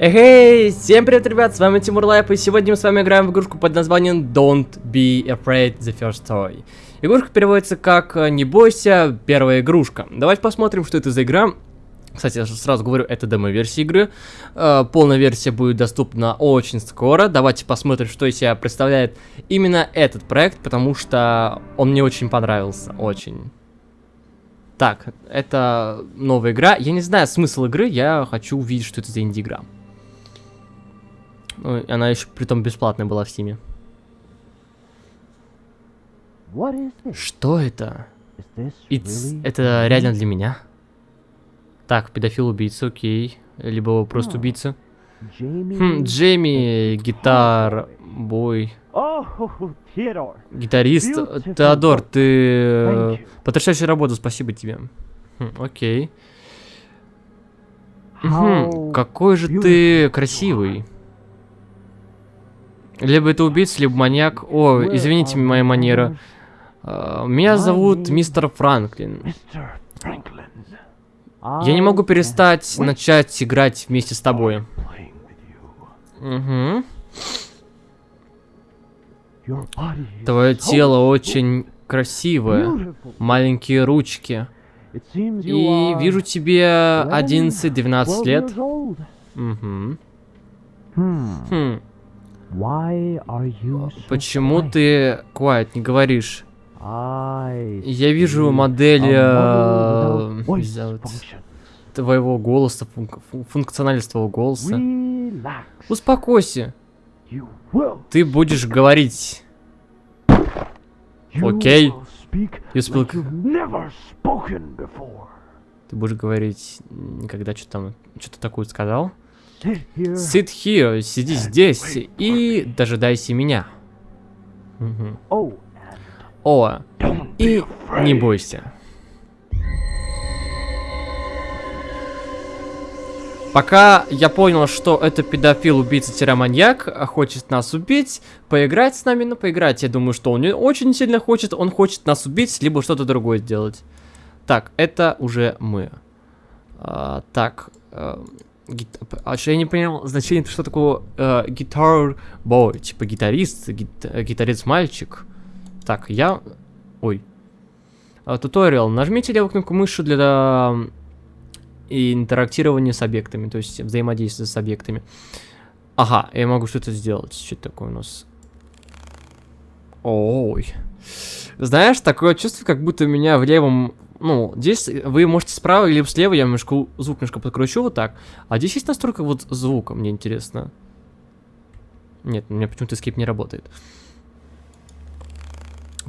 Эй, всем привет, ребят, с вами Тимур Лайп, и сегодня мы с вами играем в игрушку под названием Don't Be Afraid the First Toy. Игрушка переводится как «Не бойся, первая игрушка». Давайте посмотрим, что это за игра. Кстати, я сразу говорю, это демо-версия игры. Э, полная версия будет доступна очень скоро. Давайте посмотрим, что из себя представляет именно этот проект, потому что он мне очень понравился, очень. Так, это новая игра. Я не знаю смысл игры, я хочу увидеть, что это за инди-игра. Ну, она еще притом бесплатная была в Стиме. Что это? Это реально для меня? Так, педофил-убийца, окей. Либо просто убийца. Хм, Джейми, гитар, бой. Гитарист. Теодор, ты... Потрясающая работа, спасибо тебе. Хм, окей. Угу, какой же ты красивый. Либо это убийца, либо маньяк. О, извините моя манера. Uh, меня зовут мистер Франклин. Я не могу перестать начать играть вместе с тобой. Угу. Твое тело очень красивое. Маленькие ручки. И вижу тебе 11-12 лет. Угу. Хм. Почему ты quiet не говоришь? Я вижу модель э, твоего голоса, функ функциональность твоего голоса. Успокойся. Ты будешь говорить. Окей. You speak. Ты будешь говорить, никогда что там, что-то такое сказал? Sit here, сиди здесь и дожидайся меня. Угу. О, и не бойся. Пока я понял, что это педофил, убийца, маньяк, а хочет нас убить, поиграть с нами, ну поиграть, я думаю, что он не очень сильно хочет, он хочет нас убить, либо что-то другое сделать. Так, это уже мы. А, так, а, гит... а что я не понял значение, что такое э, guitar boy, типа гитарист, гит... гитарист мальчик. Так, я... Ой. А, туториал. Нажмите левую кнопку мыши для интерактирования с объектами, то есть взаимодействия с объектами. Ага, я могу что-то сделать. Что такое у нас? Ой. Знаешь, такое чувство, как будто меня в левом... Ну, здесь вы можете справа или слева, я немножко, звук немножко подкручу вот так. А здесь есть настройка вот звука, мне интересно. Нет, у меня почему-то скрип не работает.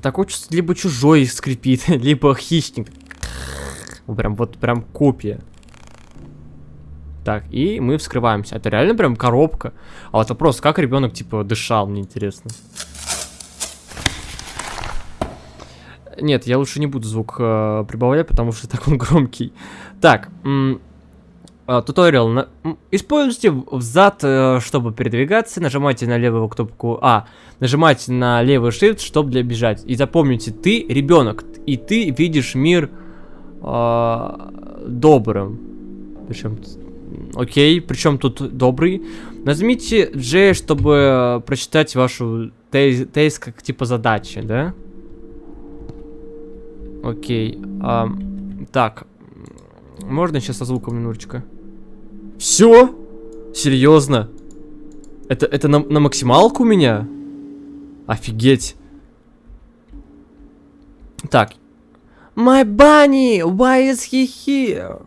Такое чувство, либо чужой скрипит, либо хищник. Прям вот прям копия. Так, и мы вскрываемся. Это реально прям коробка. А вот вопрос, как ребенок, типа, дышал, мне интересно. Нет, я лучше не буду звук э, прибавлять, потому что так он громкий. Так, а, туториал. На... Используйте взад, э, чтобы передвигаться. Нажимайте на левую кнопку А. Нажимайте на левый shift, чтобы для бежать. И запомните, ты ребенок. И ты видишь мир э, добрым. Причем... Окей, причем тут добрый. Нажмите J, чтобы прочитать вашу тейс как типа задачи, да? Окей. А, так. Можно сейчас со звуком минуточка? Все? Серьезно? Это, это на, на максималку у меня? Офигеть. Так. My bunny, why is he here?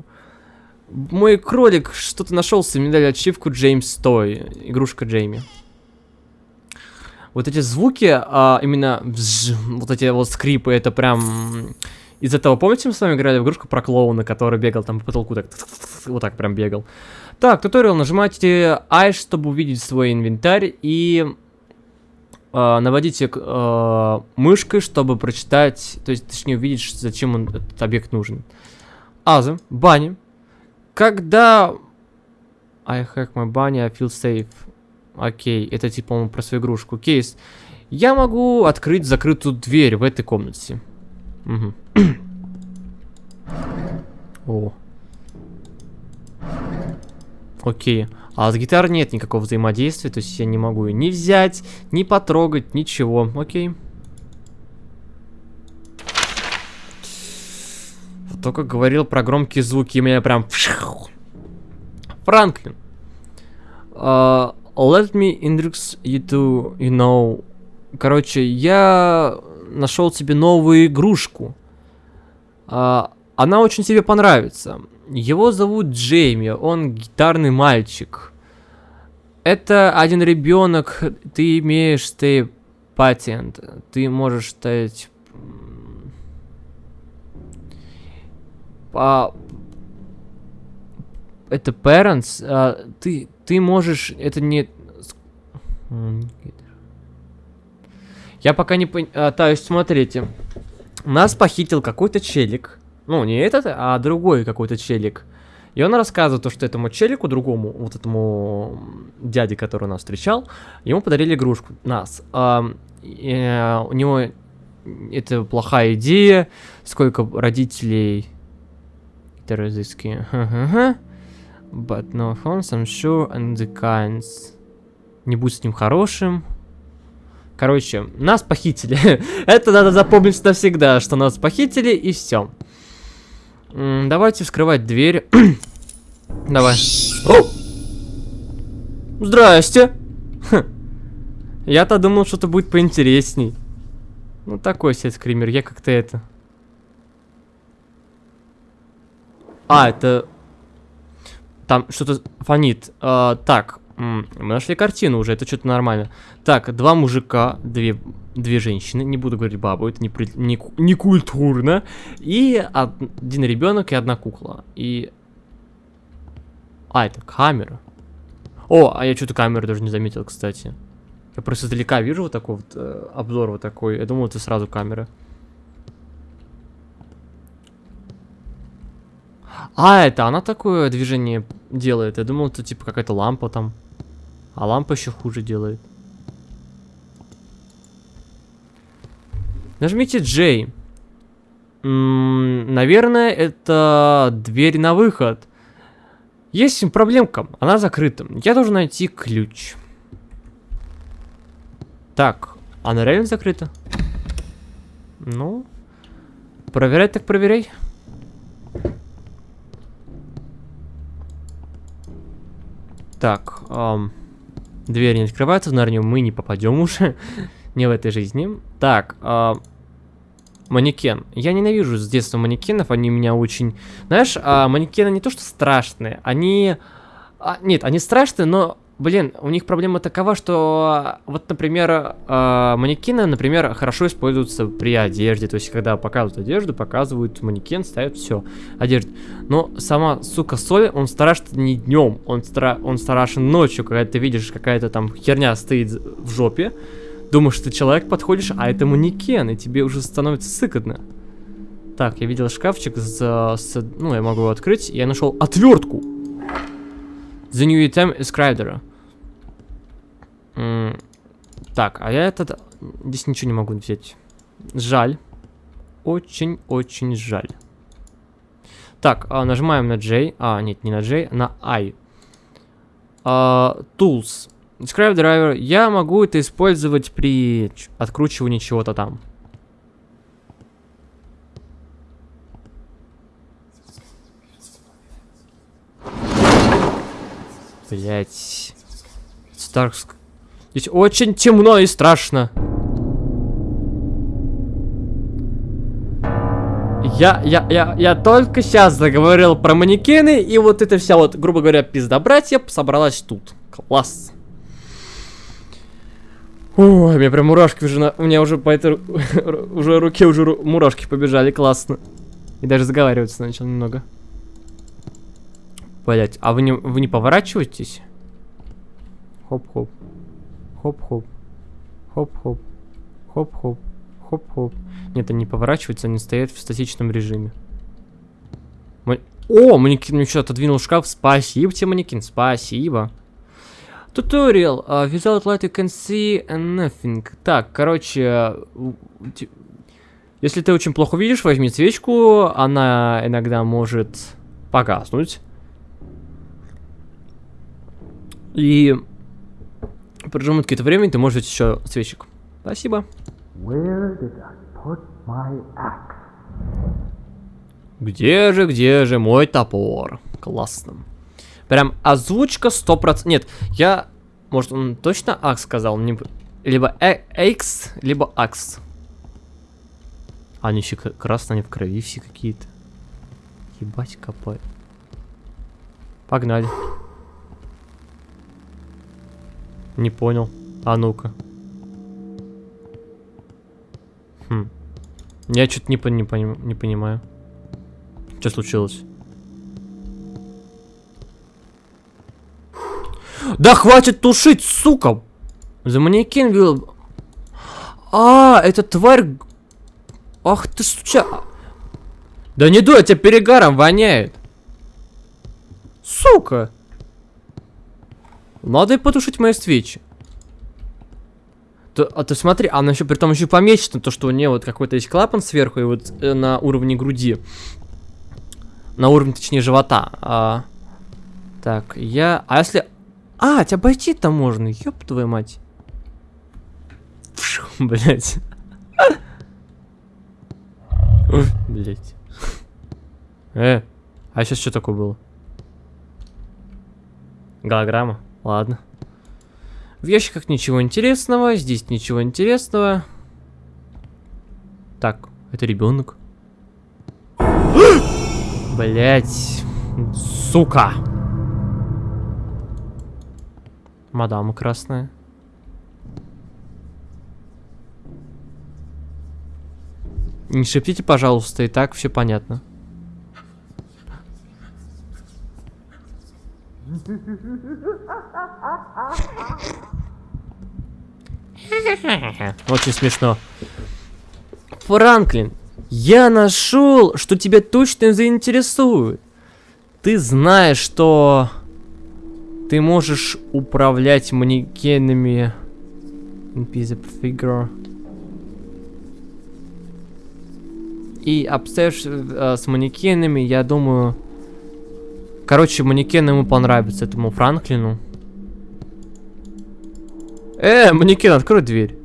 Мой кролик что-то нашелся, мне дали ачивку Джеймс Той, игрушка Джейми. Вот эти звуки, а, именно вот эти вот скрипы, это прям из этого, помните, мы с вами играли в игрушку про клоуна, который бегал там по потолку, так, вот так прям бегал. Так, туториал, нажимайте I, чтобы увидеть свой инвентарь, и э, наводите э, мышкой, чтобы прочитать, то есть, точнее, увидеть, зачем он, этот объект нужен. Аза, баня. Когда... I hack my bunny, I feel safe. Окей, это типа, по-моему, про свою игрушку. Кейс. Я могу открыть закрытую дверь в этой комнате. Угу. О. Окей. А с гитарой нет никакого взаимодействия, то есть я не могу ее ни взять, ни потрогать, ничего. Окей. Только говорил про громкие звуки, и меня прям... Франклин. Uh, let me introduce you to, you know... Короче, я нашел себе новую игрушку. Uh, она очень тебе понравится. Его зовут Джейми, он гитарный мальчик. Это один ребенок, ты имеешь ты патент, ты можешь стать... А, это parents, а, ты, ты можешь, это не... Я пока не понял, а, смотрите, нас похитил какой-то челик, ну, не этот, а другой какой-то челик. И он рассказывает то, что этому челику, другому, вот этому дяде, который нас встречал, ему подарили игрушку, нас. А, э, у него это плохая идея, сколько родителей... Это разыски. But no phones, I'm sure, and the kinds. Не будь с ним хорошим. Короче, нас похитили. это надо запомнить навсегда, что нас похитили, и все. Давайте вскрывать дверь. Давай. О! Здрасте. Я-то думал, что-то будет поинтересней. Ну, такой себе скример. Я как-то это... А, это... Там что-то фонит. А, так, мы нашли картину уже, это что-то нормально. Так, два мужика, две, две женщины, не буду говорить бабу, это не, при, не, не культурно. И один ребенок и одна кукла. И... А, это камера. О, а я что-то камеру даже не заметил, кстати. Я просто издалека вижу вот такой вот э, обзор вот такой. Я думал, это сразу камера. А, это она такое движение делает. Я думал, это типа какая-то лампа там. А лампа еще хуже делает. Нажмите J. наверное, это дверь на выход. Есть проблемка, она закрыта. Я должен найти ключ. Так, она реально закрыта? Ну, проверять так проверяй. Так, эм, дверь не открывается, в Нарнию мы не попадем уже. не в этой жизни. Так, э, манекен. Я ненавижу с детства манекенов, они меня очень... Знаешь, э, манекены не то что страшные, они... А, нет, они страшные, но Блин, у них проблема такова, что вот, например, э, манекены, например, хорошо используются при одежде. То есть, когда показывают одежду, показывают манекен, ставят все, одежду. Но сама, сука, соль, он страшен не днем, он, стра он страшен ночью, когда ты видишь, какая-то там херня стоит в жопе. Думаешь, ты человек подходишь, а это манекен, и тебе уже становится сыкотно. Так, я видел шкафчик с, с... Ну, я могу его открыть, я нашел отвертку. The new item is Crider. Так, а я этот... Здесь ничего не могу взять. Жаль. Очень-очень жаль. Так, а, нажимаем на J. А, нет, не на J, на I. А, tools. Describe driver. Я могу это использовать при откручивании чего-то там. Блять. Старкск. Здесь очень темно и страшно. Я, я, я, я только сейчас заговорил про манекены, и вот это вся вот, грубо говоря, пизда братья собралась тут. Класс. Ой, меня прям мурашки уже, на, у меня уже по этой, уже руке уже мурашки побежали, классно. И даже заговариваться начал немного. Блять, а вы не, вы не поворачиваетесь? Хоп-хоп. Хоп-хоп. Хоп-хоп. Хоп-хоп. Хоп-хоп. Нет, они не поворачиваются, они стоят в статичном режиме. О, манекен мне что-то отодвинул шкаф. Спасибо тебе, манекен, спасибо. Tutorial. Uh, without light you can see nothing. Так, короче... Если ты очень плохо видишь, возьми свечку. Она иногда может погаснуть. И прожимут какое-то время, и ты можешь еще свечек. Спасибо. Где же, где же мой топор? Классно. Прям озвучка 100%. Нет, я... Может, он точно акс сказал? Либо э экс, либо акс. Они еще красные, они в крови все какие-то. Ебать, копай. Погнали. Не понял. А ну-ка. Хм. Я что-то не, не, пони не понимаю. Что случилось? Да хватит тушить, сука! За манекен вил... А, это тварь... Ах ты суча... Да не дуй, а тебя перегаром воняет. Сука! Надо и потушить мои свечи. То, а ты смотри, она еще при том еще помечена, то, что у нее вот какой-то есть клапан сверху и вот э, на уровне груди. На уровне, точнее, живота. А, так, я... А если... А, тебя обойти-то можно, ёб твою мать. Блять. Блять. Э, а сейчас что такое было? Голограмма? Ладно. В ящиках ничего интересного, здесь ничего интересного. Так, это ребенок. Блять, сука. Мадама красная. Не шептите, пожалуйста, и так все понятно. Очень смешно. Франклин, я нашел, что тебя точно заинтересует. Ты знаешь, что ты можешь управлять манекенами. Figure. И обстоишь э, с манекенами, я думаю... Короче, манекен ему понравится, этому Франклину. Э, манекен, открой дверь.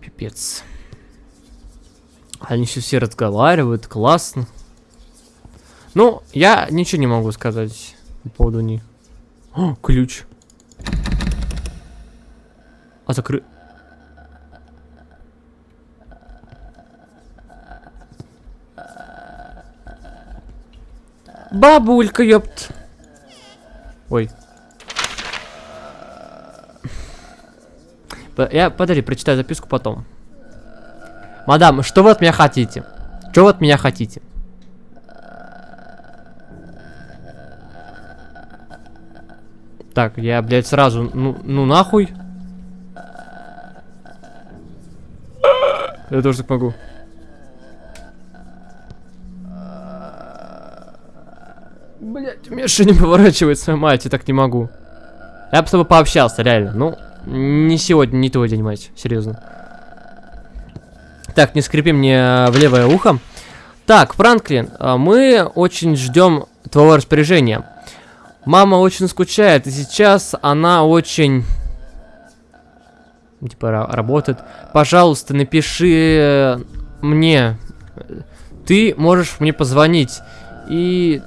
Пипец. Они еще все разговаривают, классно. Ну, я ничего не могу сказать по поводу них. О, ключ. А закры... Бабулька, ёпт. Ой. Я, подожди, прочитаю записку потом. Мадам, что вы от меня хотите? Что вы от меня хотите? Так, я, блядь, сразу, ну, ну нахуй. Я тоже так могу. Миша не поворачивает свою мать, я так не могу. Я бы с тобой пообщался, реально. Ну, не сегодня, не твой день, мать, серьезно. Так, не скрипи мне в левое ухо. Так, Франклин, а, мы очень ждем твоего распоряжения. Мама очень скучает, и сейчас она очень... Типа, работает. Пожалуйста, напиши мне. Ты можешь мне позвонить. И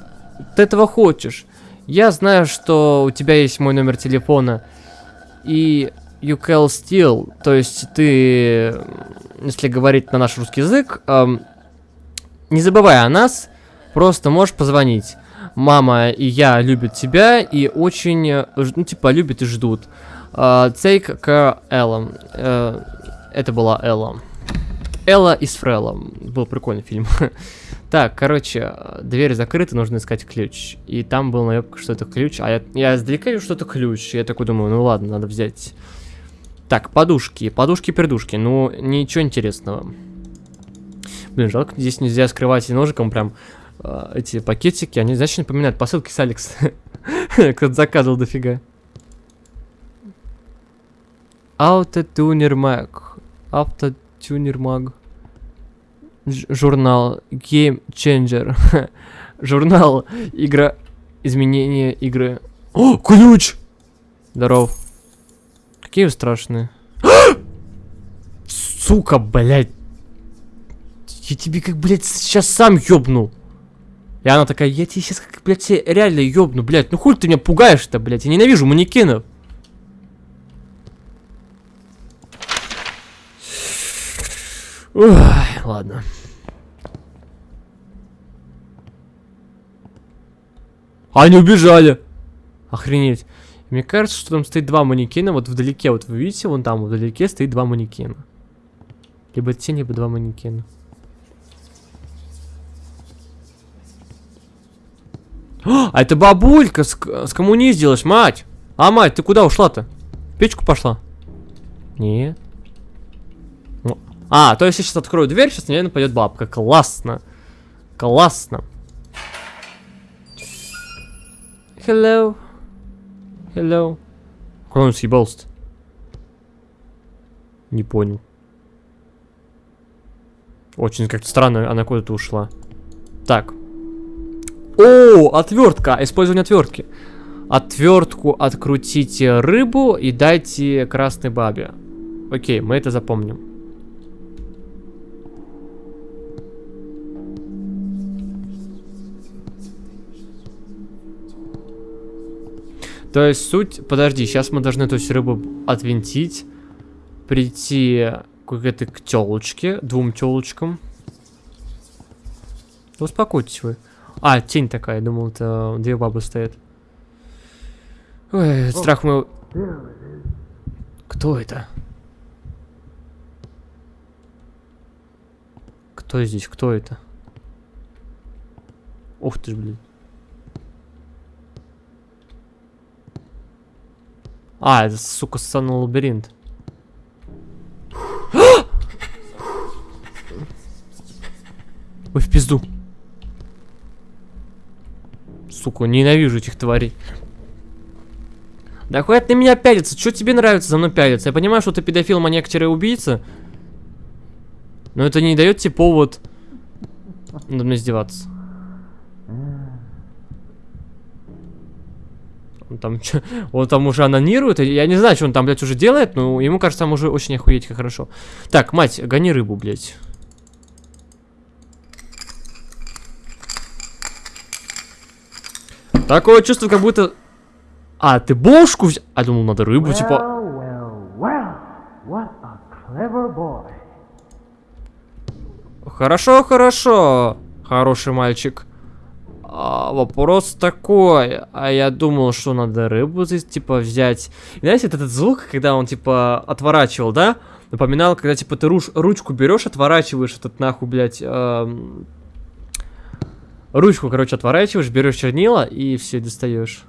ты этого хочешь. Я знаю, что у тебя есть мой номер телефона. И you can still, то есть ты, если говорить на наш русский язык, эм, не забывай о нас, просто можешь позвонить. Мама и я любят тебя и очень, э, ну типа, любят и ждут. Uh, take care, Элла. Uh, это была Элла. Элла из Фрелла. Был прикольный фильм. Так, короче, дверь закрыта, нужно искать ключ. И там был наебка, что это ключ. А я, я издалека вижу, что это ключ. Я такой думаю, ну ладно, надо взять. Так, подушки. Подушки-пердушки. Ну, ничего интересного. Блин, жалко, здесь нельзя скрывать и ножиком прям э, эти пакетики. Они, значит, напоминают посылки с Алекс. Кто-то заказывал дофига. Автотюнер маг. Автотюнер маг журнал Game Changer. Журнал. Игра. Изменение игры. О, ключ! Здоров. Какие вы страшные. Сука, блядь. Я тебе как, блядь, сейчас сам ёбну. И она такая, я тебе сейчас как, блядь, реально ёбну, блядь. Ну хуй ты меня пугаешь-то, блядь. Я ненавижу манекенов. Ой, ладно. Они убежали. Охренеть. Мне кажется, что там стоит два манекена, вот вдалеке, вот вы видите, вон там вдалеке стоит два манекена. Либо тень, либо два манекена. А это бабулька с, с коммуниздилась, мать! А, мать, ты куда ушла-то? Печку пошла? Нет. А, то есть я сейчас открою дверь, сейчас, наверное, пойдет бабка. Классно. Классно. Hello. Hello. Куда он съебался-то? Не понял. Очень как-то странно, она куда-то ушла. Так. О, отвертка. Использование отвертки. Отвертку открутите рыбу и дайте красной бабе. Окей, мы это запомним. То есть суть... Подожди, сейчас мы должны эту всю рыбу отвинтить. Прийти к, к телочке, двум телочкам. Успокойтесь вы. А, тень такая, я думал, это две бабы стоят. Ой, страх мой... Кто это? Кто здесь? Кто это? Ух ты ж, блин. А, это, сука, ссаный лабиринт. Ой, в пизду. Сука, ненавижу этих тварей. Да хватит на меня пялиться. Что тебе нравится за мной пялиться? Я понимаю, что ты педофил, маньяк, убийца. Но это не дает тебе повод надо мной издеваться. Он там, он там уже анонирует. Я не знаю, что он там, блядь, уже делает, но ему кажется, там уже очень охуеть как хорошо. Так, мать, гони рыбу, блядь. Такое чувство, как будто... А, ты бошку взял? А, думал, надо рыбу, типа... Well, well. Хорошо, хорошо, хороший мальчик. Вопрос такой, а я думал, что надо рыбу здесь, типа, взять. Знаете, вот этот звук, когда он, типа, отворачивал, да? Напоминал, когда, типа, ты руч ручку берешь, отворачиваешь этот, нахуй, блядь, эм... Ручку, короче, отворачиваешь, берешь чернила и все достаешь.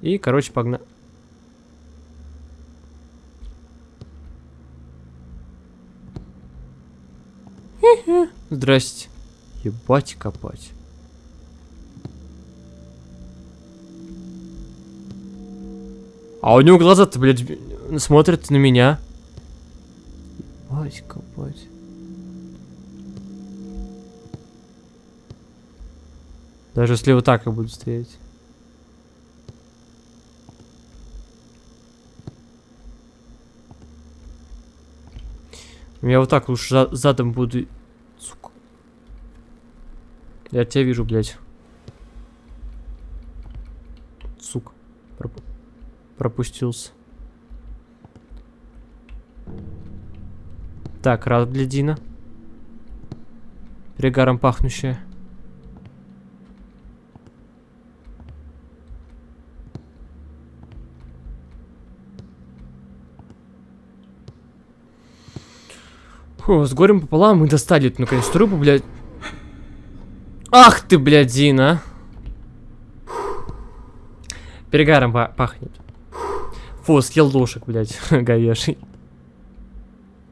И, короче, погнали. Здрасте. Ебать копать. А у него глаза-то, блядь, смотрят на меня. Ебать копать. Даже если вот так я буду стоять. Я вот так лучше за задом буду... Сука. Я тебя вижу, блядь. Сука. Проп... Пропустился. Так, раз для Дина. Перегаром пахнущая. С горем пополам мы достали эту наконец рыбу, блядь. Ах ты, блядь, Дина. Перегаром пахнет. Фу, съел лошек, блядь, говеший.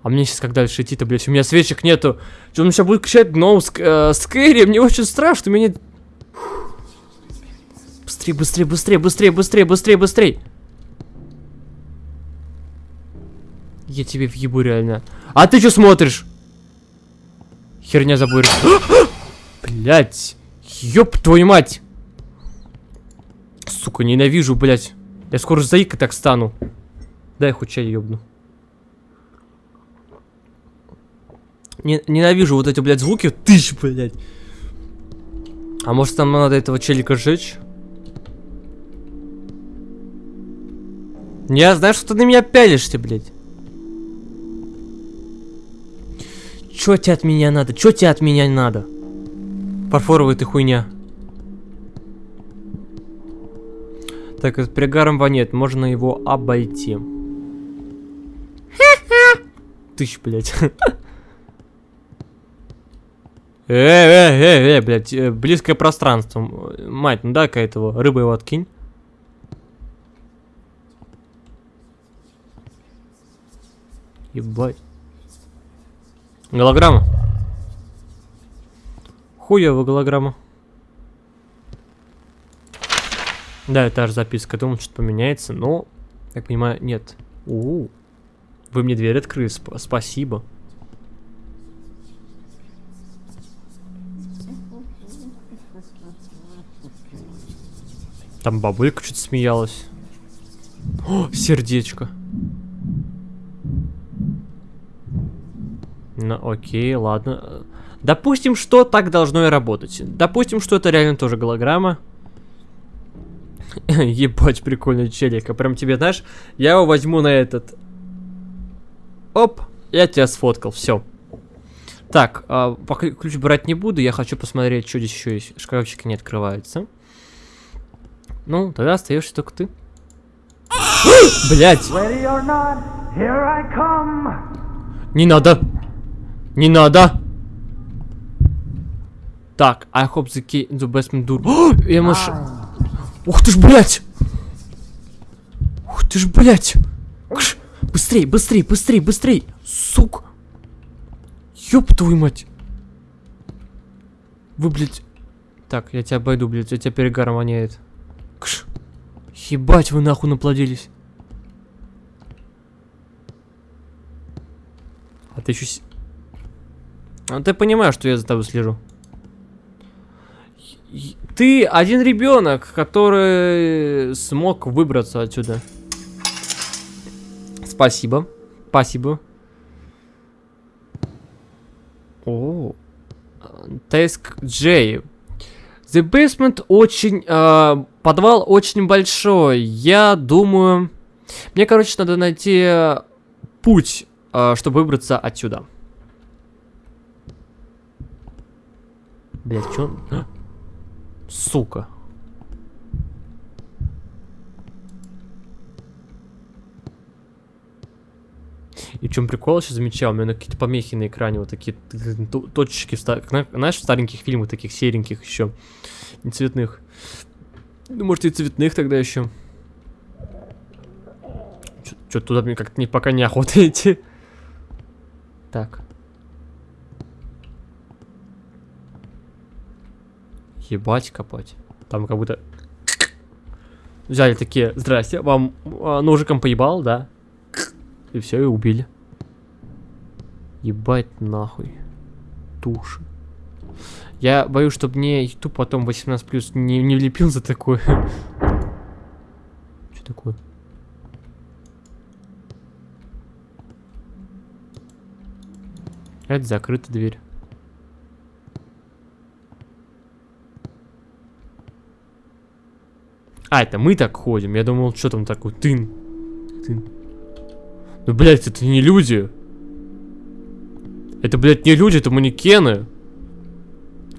А мне сейчас как дальше идти-то, блядь? У меня свечек нету. Что он сейчас будет кричать no, ск э, скэри? Мне очень страшно, меня... Быстрее, быстрее, быстрее, быстрее, быстрее, быстрее, быстрее. Я тебе въебу реально. А ты что смотришь? Херня заборишь. Блять. Ёб твою мать! Сука, ненавижу, блядь. Я скоро заикой так стану. Дай хоть чай ёбну. Не, ненавижу вот эти, блядь, звуки. Тысяч, блядь. А может нам надо этого челика сжечь? Я знаю, что ты на меня пялишься, блядь. Чё тебе от меня надо? Чё тебе от меня надо? Фарфоровая ты хуйня. Так, это пригаром воняет. Можно его обойти. Тысяч, блядь. Э, э, э, э, блядь, близкое пространство. Мать, ну дай-ка этого, рыбы его откинь. Ебать. Голограмма. Хуево голограмма. Да, это аж записка. Думал, что-то поменяется, но, я понимаю, нет. У, -у, -у. Вы мне дверь открыли, сп спасибо. Там бабулька что-то смеялась. О, сердечко. Ну, окей, ладно. Допустим, что так должно и работать. Допустим, что это реально тоже голограмма. Ебать, прикольный челик. А прям тебе, знаешь, я его возьму на этот... Оп, я тебя сфоткал, все. Так, а, пока ключ брать не буду, я хочу посмотреть, что здесь еще есть. Шкафчики не открываются. Ну, тогда остаешься только ты. Блять! Не надо! Не надо! Так, I hope the key in the basement door. Я маш... Ух ты ж, блядь! Ух ты ж, блядь! Кш! Быстрей, быстрей, быстрей, быстрей! Сук! Ёб твою мать! Вы, блядь... Так, я тебя обойду, блядь, у тебя перегаром воняет. Кш! Ебать, вы нахуй наплодились. А ты еще... А ты понимаешь, что я за тобой слежу? Ты один ребенок, который смог выбраться отсюда. Спасибо. Спасибо. О. Теск Джей. The basement очень... Э, подвал очень большой. Я думаю... Мне, короче, надо найти путь, э, чтобы выбраться отсюда. Блять, что? Сука. И в чем прикол, сейчас замечал, у меня какие-то помехи на экране, вот такие точечки, знаешь, в стареньких фильмах, таких сереньких еще, не цветных. Ну, может и цветных тогда еще. Что туда мне как-то не, пока не охота идти. Так. Ебать копать. Там как будто... Взяли такие, здрасте, вам а, ножиком поебал, да? И все, и убили. Ебать нахуй. Туши. Я боюсь, чтобы мне YouTube потом 18 плюс не, не влепил за такое. Что такое? Это закрыта дверь. А, это мы так ходим. Я думал, что там такое? Тын. Тын. Ну, блядь, это не люди. Это, блядь, не люди, это манекены.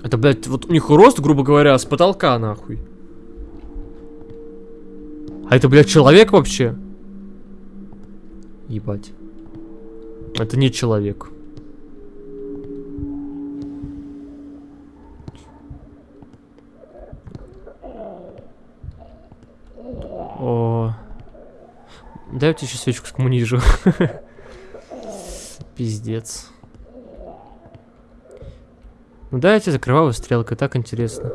Это, блядь, вот у них рост, грубо говоря, с потолка, нахуй. А это, блядь, человек вообще? Ебать. Это не человек. О. Дай я тебе еще свечку скоммунижу. Пиздец. Ну да, я тебе закрываю стрелкой, так интересно.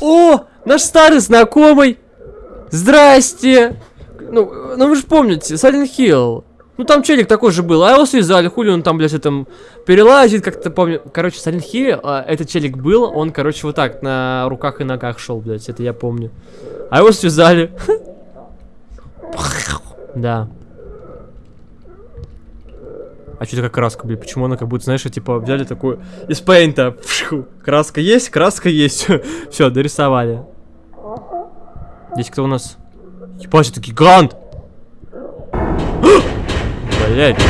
О, наш старый знакомый! Здрасте! Ну, ну вы же помните, Silent Hill. Ну там челик такой же был, а его связали, хули он там, блядь, этом перелазит, как-то помню. Короче, Silent Hill а, этот челик был, он, короче, вот так на руках и ногах шел, блядь, это я помню. А его связали. Да. А что такая краска, блядь? Почему она как будто, знаешь, типа взяли такую из пейнта. Краска есть, краска есть. Все, дорисовали. Здесь кто у нас? Ебать, это гигант! Блять.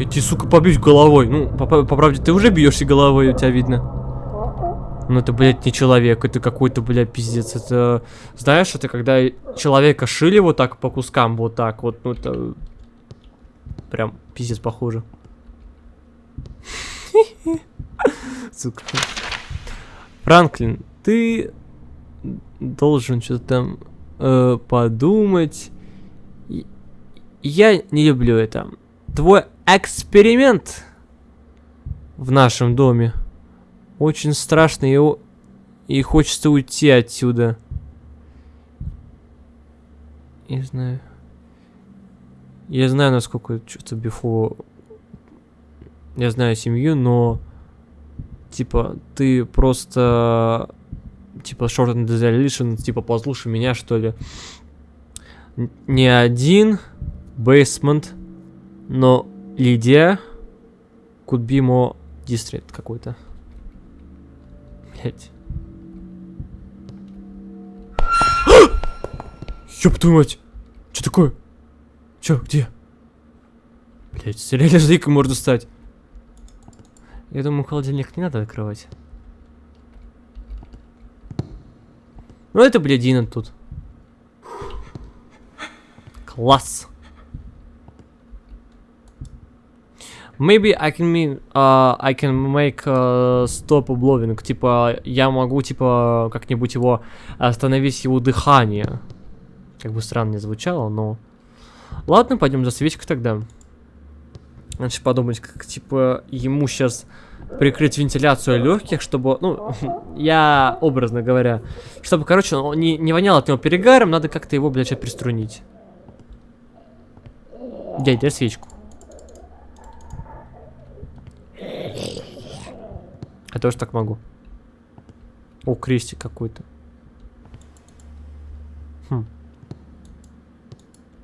Я тебе, сука, побьюсь головой. Ну, по, по, по правде, ты уже бьешься головой, у тебя видно. Ну, это, блядь, не человек, это какой-то, блядь, пиздец. Это, знаешь, это когда человека шили вот так по кускам, вот так вот, ну, это прям пиздец похоже. Сука. Франклин, ты должен что-то там э, подумать. Я не люблю это. Твой эксперимент в нашем доме очень страшный и, и хочется уйти отсюда. Не знаю. Я знаю, насколько что-то Бифо... Я знаю семью, но... Типа, ты просто... Типа, short and resolution, типа, послушай меня, что ли. Не один basement, но Лидия could be more district какой-то. Блять. Ёб твою мать! Что такое? Чё, где? Блять, реально злейкой можно стать. Я думаю, холодильник не надо открывать. Ну это, блядь, Дина тут. Класс. Maybe I can mean, uh, I can make uh, stop blowing. Типа, я могу, типа, как-нибудь его остановить его дыхание. Как бы странно не звучало, но... Ладно, пойдем за свечкой тогда. Значит, подумать, как, типа, ему сейчас прикрыть вентиляцию легких, чтобы, ну, я, образно говоря, чтобы, короче, он не, не вонял от него перегаром, надо как-то его, блядь, приструнить. Дай свечку. Я тоже так могу. О, крестик какой-то. Хм.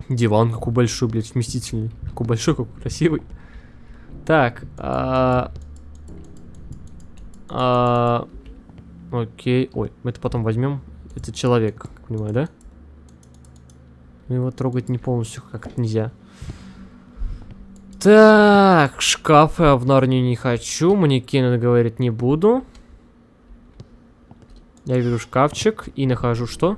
Диван какой большой, блядь, вместительный. Какой большой, какой красивый. Так, а... А... Окей. Ой, мы это потом возьмем. Это человек, как понимаю, да? Его трогать не полностью как нельзя. Так, шкафы я в Нарнию не хочу. Манекены, говорит, не буду. Я вижу шкафчик и нахожу что?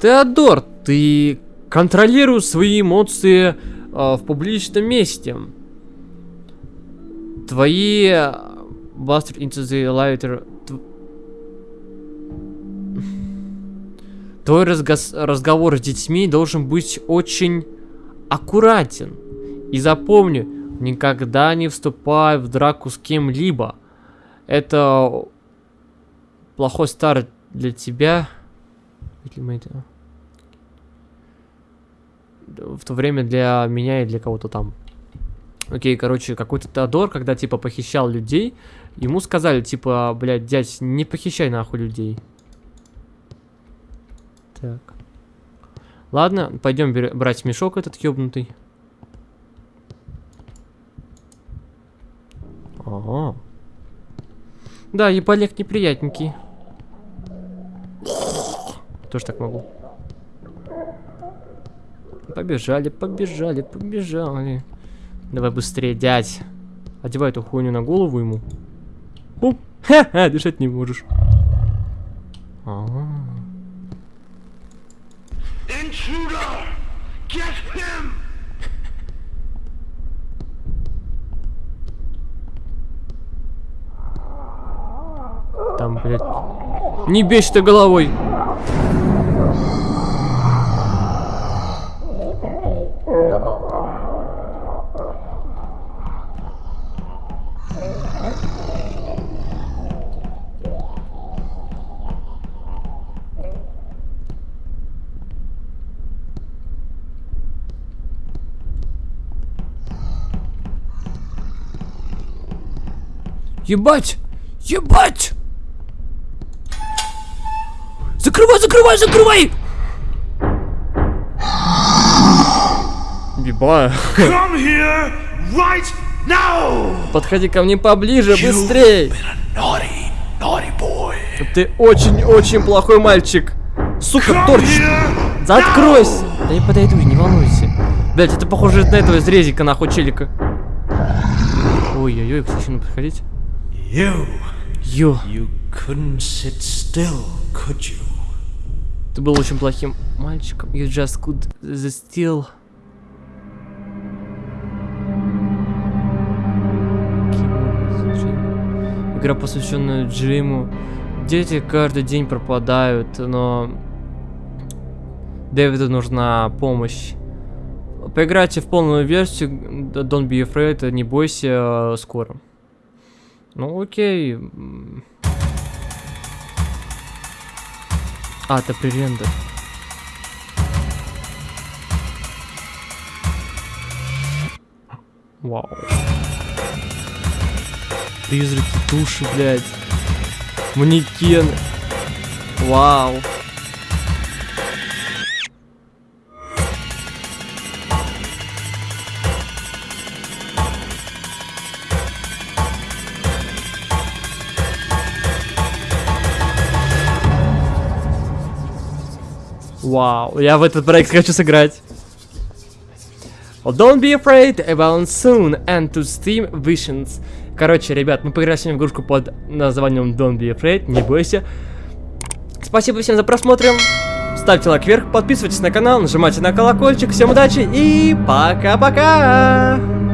Теодор, ты контролируешь свои эмоции э, в публичном месте. Твои Bastard into the lighter... Твой разговор с детьми должен быть очень аккуратен. И запомни, никогда не вступай в драку с кем-либо. Это плохой старт для тебя. В то время для меня и для кого-то там. Окей, короче, какой-то Теодор, когда, типа, похищал людей, ему сказали, типа, блядь, дядь, не похищай нахуй людей. Так. Ладно, пойдем брать мешок этот ёбнутый. Ага. Да, ебалек неприятненький. Тоже так могу. Побежали, побежали, побежали. Давай быстрее, дядь. Одевай эту хуйню на голову ему. Оп. Ха-ха, дышать не можешь. А там, блядь. Не бечь ты головой. Ебать! Ебать! Закрывай, закрывай, закрывай! Here right! Подходи ко мне поближе, быстрей! Naughty, naughty. Ты очень-очень плохой мальчик. Сука, Come торч! here Заткройся! Да я подойду, не волнуйся. Блять, это похоже на этого из резика, нахуй, челика. Ой-ой-ой, кстати, ну подходить. You, you couldn't sit still, could you? Ты был очень плохим мальчиком. You just could still. Игра, посвященная Джиму. Дети каждый день пропадают, но Дэвиду нужна помощь. Поиграйте в полную версию Don't be afraid, не бойся, э, скоро. Ну окей. А, это пререндер. Вау. Призраки, души, блядь. Манекены. Вау. Вау, я в этот проект хочу сыграть. Don't be afraid about soon and to Steam Visions. Короче, ребят, мы поиграли сегодня в игрушку под названием Don't be afraid, не бойся. Спасибо всем за просмотр. Ставьте лайк вверх, подписывайтесь на канал, нажимайте на колокольчик. Всем удачи и пока-пока!